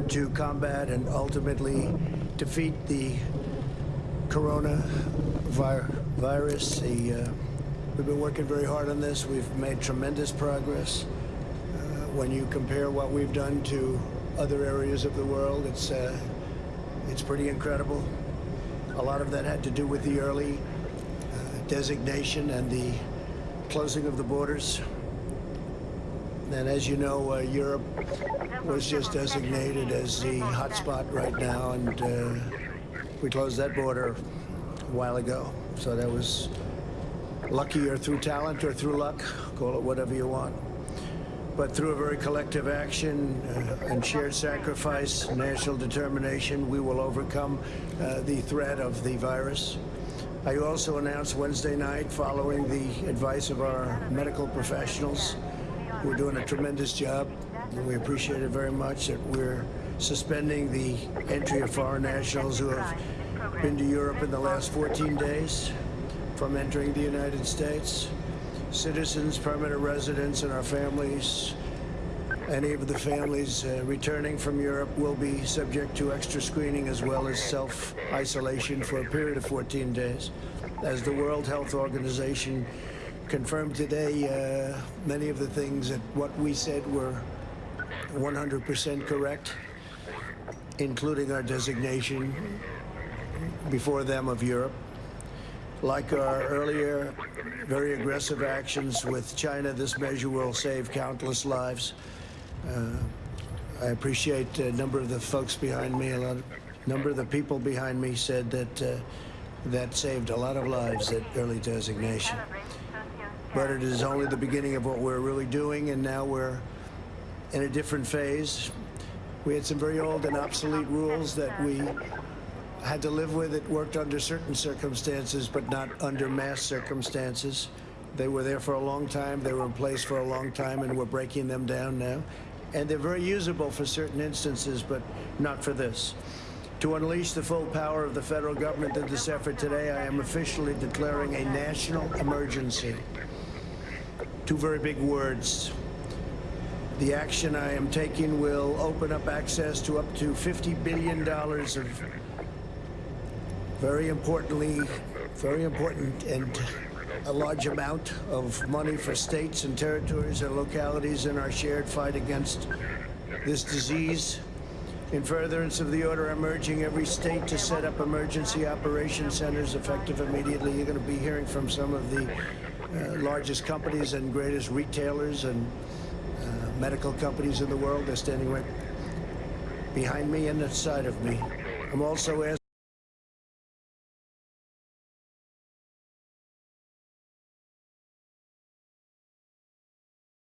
to combat and ultimately defeat the corona vir virus. The, uh, we've been working very hard on this. We've made tremendous progress. Uh, when you compare what we've done to other areas of the world, it's, uh, it's pretty incredible. A lot of that had to do with the early uh, designation and the closing of the borders. And as you know, uh, Europe was just designated as the hotspot right now, and uh, we closed that border a while ago. So that was lucky or through talent or through luck, call it whatever you want. But through a very collective action uh, and shared sacrifice, national determination, we will overcome uh, the threat of the virus. I also announced Wednesday night, following the advice of our medical professionals, who are doing a tremendous job, and we appreciate it very much, that we're suspending the entry of foreign nationals who have been to Europe in the last 14 days from entering the United States. Citizens, permanent residents, and our families, any of the families uh, returning from Europe will be subject to extra screening as well as self-isolation for a period of 14 days. As the World Health Organization confirmed today, uh, many of the things that what we said were 100% correct, including our designation before them of Europe. Like our earlier very aggressive actions with China, this measure will save countless lives. Uh, I appreciate a number of the folks behind me, a lot, number of the people behind me said that uh, that saved a lot of lives, that early designation. But it is only the beginning of what we're really doing, and now we're in a different phase. We had some very old and obsolete rules that we had to live with. It worked under certain circumstances, but not under mass circumstances. They were there for a long time. They were in place for a long time, and we're breaking them down now. And they're very usable for certain instances, but not for this. To unleash the full power of the federal government in this effort today, I am officially declaring a national emergency. Two very big words. The action I am taking will open up access to up to $50 billion of very importantly, very important and a large amount of money for states and territories and localities in our shared fight against this disease. In furtherance of the order, I'm urging every state to set up emergency operation centers effective immediately. You're going to be hearing from some of the uh, largest companies and greatest retailers and uh, medical companies in the world. They're standing right behind me and at the side of me. I'm also asking